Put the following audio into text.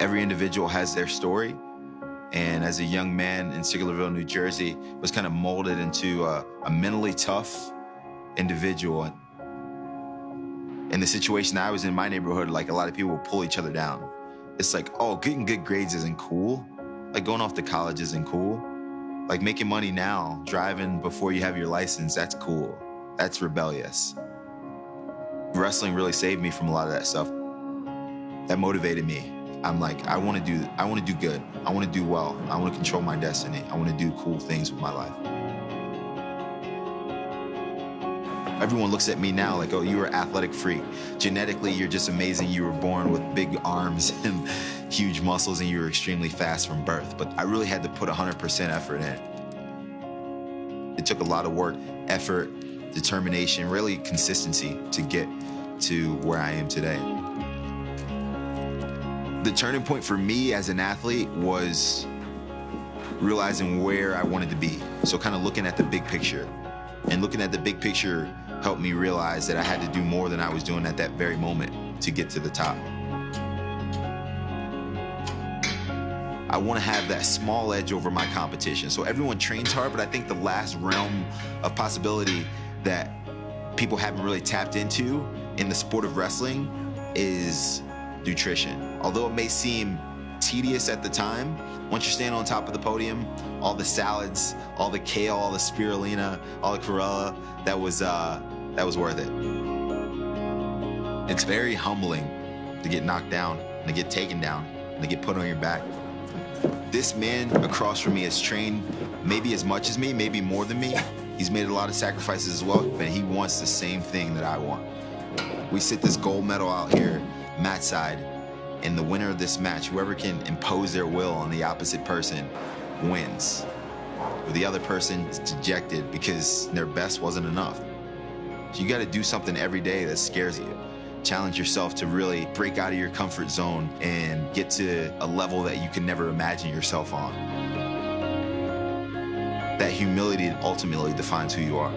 Every individual has their story. And as a young man in Sicklerville, New Jersey, was kind of molded into a, a mentally tough individual. In the situation I was in my neighborhood, like a lot of people would pull each other down. It's like, oh, getting good grades isn't cool. Like going off to college isn't cool. Like making money now, driving before you have your license, that's cool. That's rebellious. Wrestling really saved me from a lot of that stuff. That motivated me. I'm like, I want to do, I want to do good. I want to do well. I want to control my destiny. I want to do cool things with my life. Everyone looks at me now like, oh, you were athletic freak. Genetically, you're just amazing. You were born with big arms and huge muscles, and you were extremely fast from birth. But I really had to put 100% effort in. It took a lot of work, effort, determination, really consistency to get to where I am today. The turning point for me as an athlete was realizing where I wanted to be. So kind of looking at the big picture. And looking at the big picture helped me realize that I had to do more than I was doing at that very moment to get to the top. I want to have that small edge over my competition. So everyone trains hard, but I think the last realm of possibility that people haven't really tapped into in the sport of wrestling is nutrition. Although it may seem tedious at the time, once you're standing on top of the podium, all the salads, all the kale, all the spirulina, all the chlorella, that was, uh, that was worth it. It's very humbling to get knocked down, and to get taken down, and to get put on your back. This man across from me has trained maybe as much as me, maybe more than me. He's made a lot of sacrifices as well, but he wants the same thing that I want. We sit this gold medal out here, mat side, and the winner of this match, whoever can impose their will on the opposite person, wins. Or the other person is dejected because their best wasn't enough. So you gotta do something every day that scares you. Challenge yourself to really break out of your comfort zone and get to a level that you can never imagine yourself on. That humility ultimately defines who you are.